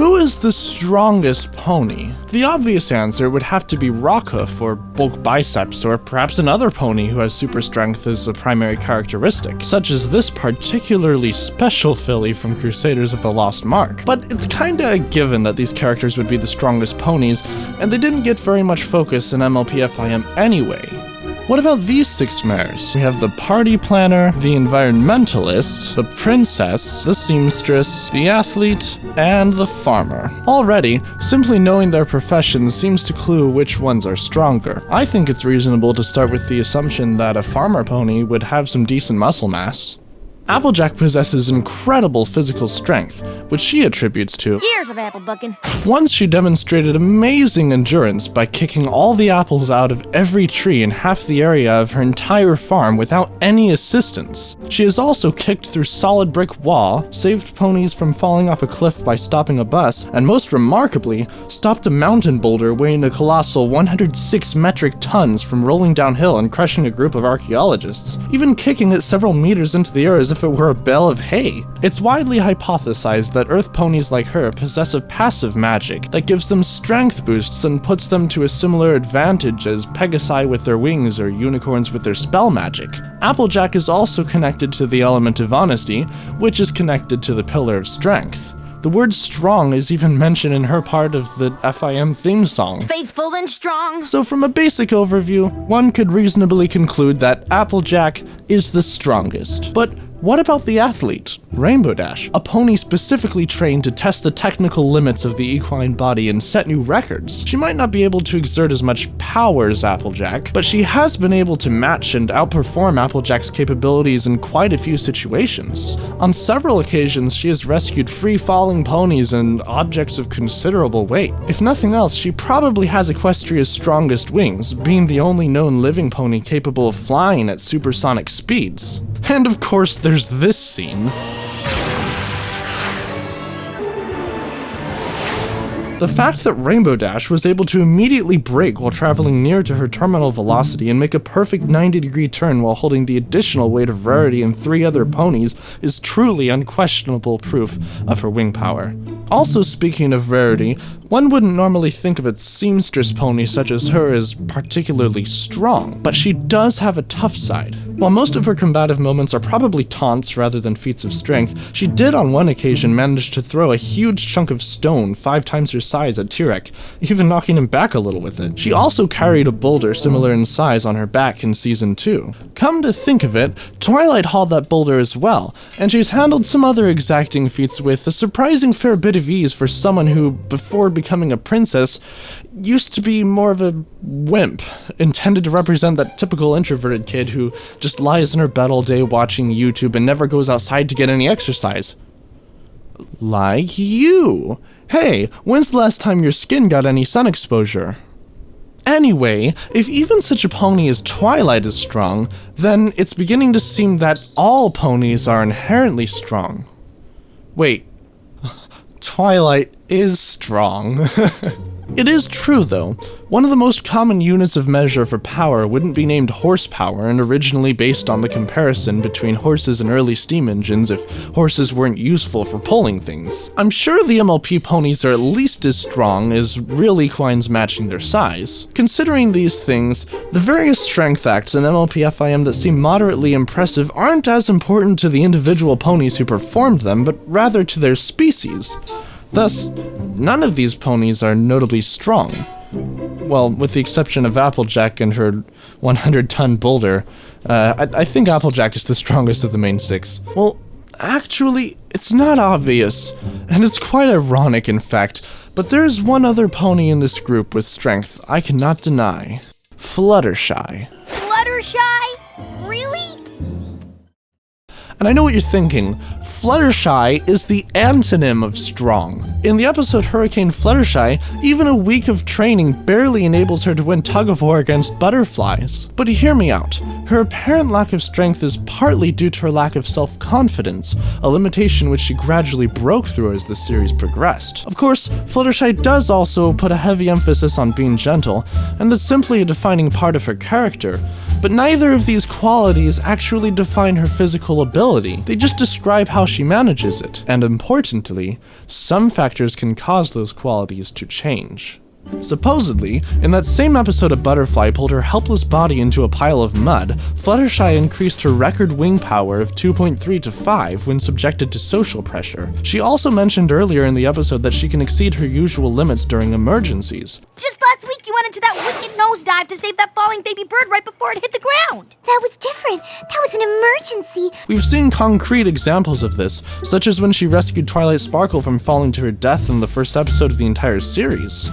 Who is the strongest pony? The obvious answer would have to be Rockhoof or bulk biceps, or perhaps another pony who has super strength as a primary characteristic, such as this particularly special filly from Crusaders of the Lost Mark. But it's kinda a given that these characters would be the strongest ponies, and they didn't get very much focus in MLPFIM anyway. What about these six mares? We have the party planner, the environmentalist, the princess, the seamstress, the athlete, and the farmer. Already, simply knowing their professions seems to clue which ones are stronger. I think it's reasonable to start with the assumption that a farmer pony would have some decent muscle mass. Applejack possesses incredible physical strength, which she attributes to Years of apple bucking. once she demonstrated amazing endurance by kicking all the apples out of every tree in half the area of her entire farm without any assistance. She has also kicked through solid brick wall, saved ponies from falling off a cliff by stopping a bus, and most remarkably, stopped a mountain boulder weighing a colossal 106 metric tons from rolling downhill and crushing a group of archaeologists, even kicking it several meters into the air as if it were a bale of hay. It's widely hypothesized that earth ponies like her possess a passive magic that gives them strength boosts and puts them to a similar advantage as Pegasi with their wings or unicorns with their spell magic. Applejack is also connected to the element of honesty, which is connected to the pillar of strength. The word strong is even mentioned in her part of the FIM theme song. Faithful and strong. So, from a basic overview, one could reasonably conclude that Applejack is the strongest. But what about the athlete, Rainbow Dash, a pony specifically trained to test the technical limits of the equine body and set new records? She might not be able to exert as much power as Applejack, but she has been able to match and outperform Applejack's capabilities in quite a few situations. On several occasions, she has rescued free falling ponies and objects of considerable weight. If nothing else, she probably has Equestria's strongest wings, being the only known living pony capable of flying at supersonic speeds. And of course, there's this scene. The fact that Rainbow Dash was able to immediately brake while traveling near to her terminal velocity and make a perfect 90 degree turn while holding the additional weight of Rarity and three other ponies is truly unquestionable proof of her wing power. Also, speaking of Rarity, one wouldn't normally think of a seamstress pony such as her as particularly strong, but she does have a tough side. While most of her combative moments are probably taunts rather than feats of strength, she did on one occasion manage to throw a huge chunk of stone five times her size at Tirek, even knocking him back a little with it. She also carried a boulder similar in size on her back in season 2. Come to think of it, Twilight hauled that boulder as well, and she's handled some other exacting feats with a surprising fair bit of ease for someone who, before becoming a princess, used to be more of a wimp, intended to represent that typical introverted kid who just lies in her bed all day watching YouTube and never goes outside to get any exercise. Like you. Hey, when's the last time your skin got any sun exposure? Anyway, if even such a pony as Twilight is strong, then it's beginning to seem that all ponies are inherently strong. Wait, Twilight is strong. it is true, though. One of the most common units of measure for power wouldn't be named horsepower and originally based on the comparison between horses and early steam engines if horses weren't useful for pulling things. I'm sure the MLP ponies are at least as strong as real equines matching their size. Considering these things, the various strength acts in MLP FIM that seem moderately impressive aren't as important to the individual ponies who performed them, but rather to their species. Thus, none of these ponies are notably strong. Well, with the exception of Applejack and her 100 ton boulder, uh, I, I think Applejack is the strongest of the main six. Well, actually, it's not obvious, and it's quite ironic, in fact, but there's one other pony in this group with strength I cannot deny Fluttershy. Fluttershy? Really? And I know what you're thinking. Fluttershy is the antonym of strong. In the episode Hurricane Fluttershy, even a week of training barely enables her to win tug of war against butterflies. But hear me out. Her apparent lack of strength is partly due to her lack of self confidence, a limitation which she gradually broke through as the series progressed. Of course, Fluttershy does also put a heavy emphasis on being gentle, and that's simply a defining part of her character. But neither of these qualities actually define her physical ability, they just describe how she manages it. And importantly, some factors can cause those qualities to change. Supposedly, in that same episode of Butterfly pulled her helpless body into a pile of mud, Fluttershy increased her record wing power of 2.3 to 5 when subjected to social pressure. She also mentioned earlier in the episode that she can exceed her usual limits during emergencies. Just last week you went into that wicked nosedive to save that falling baby bird right before it hit the ground. That was different. That was an emergency. We've seen concrete examples of this, such as when she rescued Twilight Sparkle from falling to her death in the first episode of the entire series.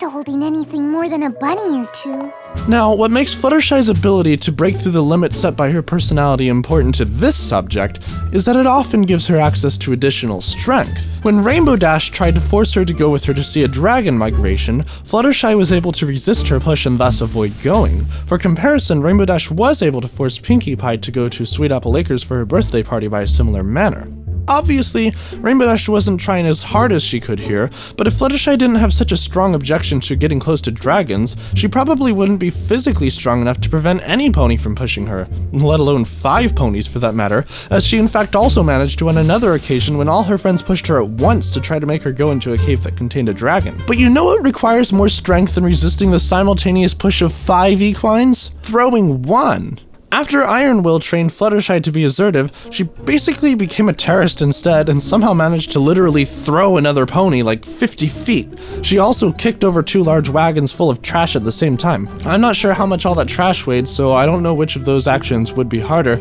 To holding anything more than a bunny or two. Now, what makes Fluttershy's ability to break through the limits set by her personality important to this subject is that it often gives her access to additional strength. When Rainbow Dash tried to force her to go with her to see a dragon migration, Fluttershy was able to resist her push and thus avoid going. For comparison, Rainbow Dash was able to force Pinkie Pie to go to Sweet Apple Acres for her birthday party by a similar manner. Obviously, Rainbow Dash wasn't trying as hard as she could here, but if Fluttershy didn't have such a strong objection to getting close to dragons, she probably wouldn't be physically strong enough to prevent any pony from pushing her, let alone five ponies for that matter, as she in fact also managed to on another occasion when all her friends pushed her at once to try to make her go into a cave that contained a dragon. But you know what requires more strength than resisting the simultaneous push of five equines? Throwing one. After Iron Will trained Fluttershy to be assertive, she basically became a terrorist instead and somehow managed to literally throw another pony like 50 feet. She also kicked over two large wagons full of trash at the same time. I'm not sure how much all that trash weighed, so I don't know which of those actions would be harder.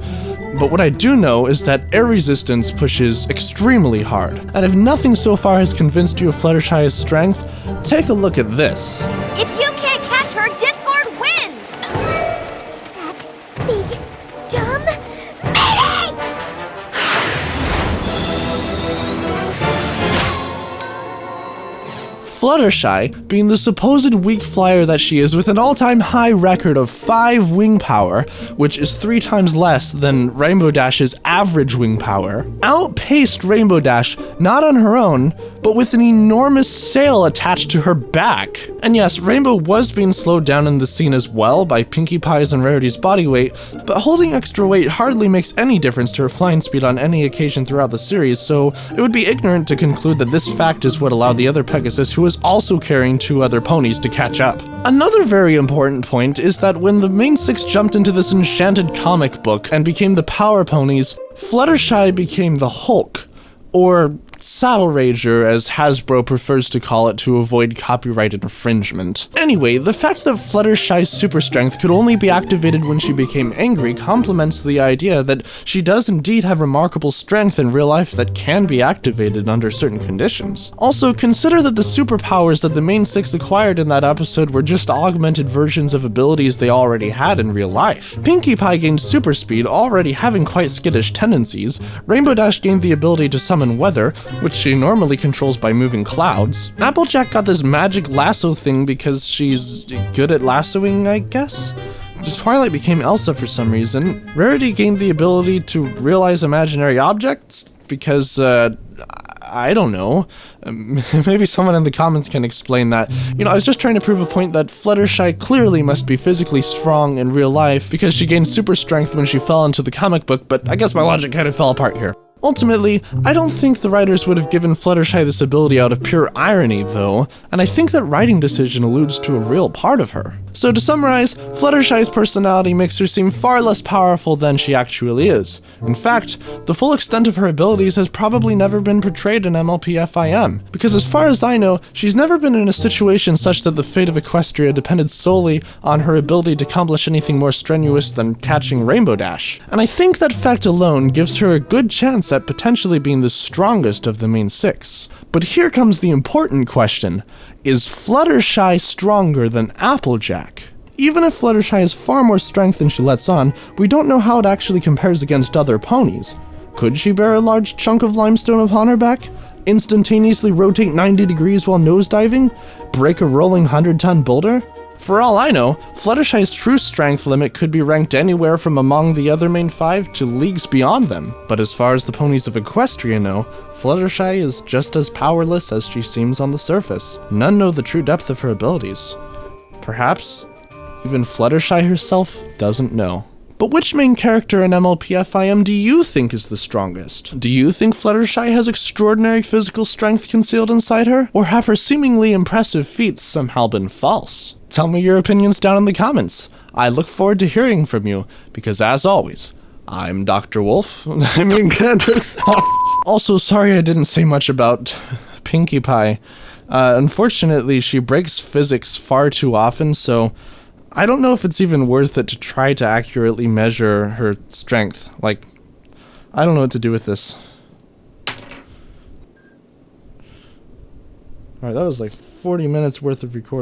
But what I do know is that air resistance pushes extremely hard. And if nothing so far has convinced you of Fluttershy's strength, take a look at this. If Fluttershy, being the supposed weak flyer that she is with an all-time high record of 5 wing power, which is 3 times less than Rainbow Dash's average wing power, outpaced Rainbow Dash not on her own, but with an enormous sail attached to her back. And yes, Rainbow was being slowed down in the scene as well by Pinkie Pie's and Rarity's body weight, but holding extra weight hardly makes any difference to her flying speed on any occasion throughout the series, so it would be ignorant to conclude that this fact is what allowed the other Pegasus, who was also carrying two other ponies, to catch up. Another very important point is that when the main six jumped into this enchanted comic book and became the Power Ponies, Fluttershy became the Hulk, or Saddle Rager, as Hasbro prefers to call it to avoid copyright infringement. Anyway, the fact that Fluttershy's super strength could only be activated when she became angry complements the idea that she does indeed have remarkable strength in real life that can be activated under certain conditions. Also, consider that the superpowers that the main six acquired in that episode were just augmented versions of abilities they already had in real life. Pinkie Pie gained super speed, already having quite skittish tendencies. Rainbow Dash gained the ability to summon weather, which she normally controls by moving clouds. Applejack got this magic lasso thing because she's good at lassoing, I guess? Twilight became Elsa for some reason. Rarity gained the ability to realize imaginary objects because, uh, I don't know. Um, maybe someone in the comments can explain that. You know, I was just trying to prove a point that Fluttershy clearly must be physically strong in real life because she gained super strength when she fell into the comic book, but I guess my logic kind of fell apart here. Ultimately, I don't think the writers would have given Fluttershy this ability out of pure irony, though, and I think that writing decision alludes to a real part of her. So to summarize, Fluttershy's personality makes her seem far less powerful than she actually is. In fact, the full extent of her abilities has probably never been portrayed in MLP-FIM, because as far as I know, she's never been in a situation such that the fate of Equestria depended solely on her ability to accomplish anything more strenuous than catching Rainbow Dash. And I think that fact alone gives her a good chance at potentially being the strongest of the main six. But here comes the important question. Is Fluttershy stronger than Applejack? Even if Fluttershy has far more strength than she lets on, we don't know how it actually compares against other ponies. Could she bear a large chunk of limestone upon her back? Instantaneously rotate 90 degrees while nosediving? Break a rolling 100 ton boulder? For all I know, Fluttershy's true strength limit could be ranked anywhere from among the other main five to leagues beyond them. But as far as the ponies of Equestria know, Fluttershy is just as powerless as she seems on the surface. None know the true depth of her abilities. Perhaps Even Fluttershy herself doesn't know. But which main character in MLPFIM do you think is the strongest? Do you think Fluttershy has extraordinary physical strength concealed inside her? Or have her seemingly impressive feats somehow been false? Tell me your opinions down in the comments. I look forward to hearing from you, because as always, I'm Dr. Wolf. I mean, also, sorry I didn't say much about Pinkie Pie. Uh, unfortunately, she breaks physics far too often, so I don't know if it's even worth it to try to accurately measure her strength. Like, I don't know what to do with this. Alright, that was like 40 minutes worth of recording.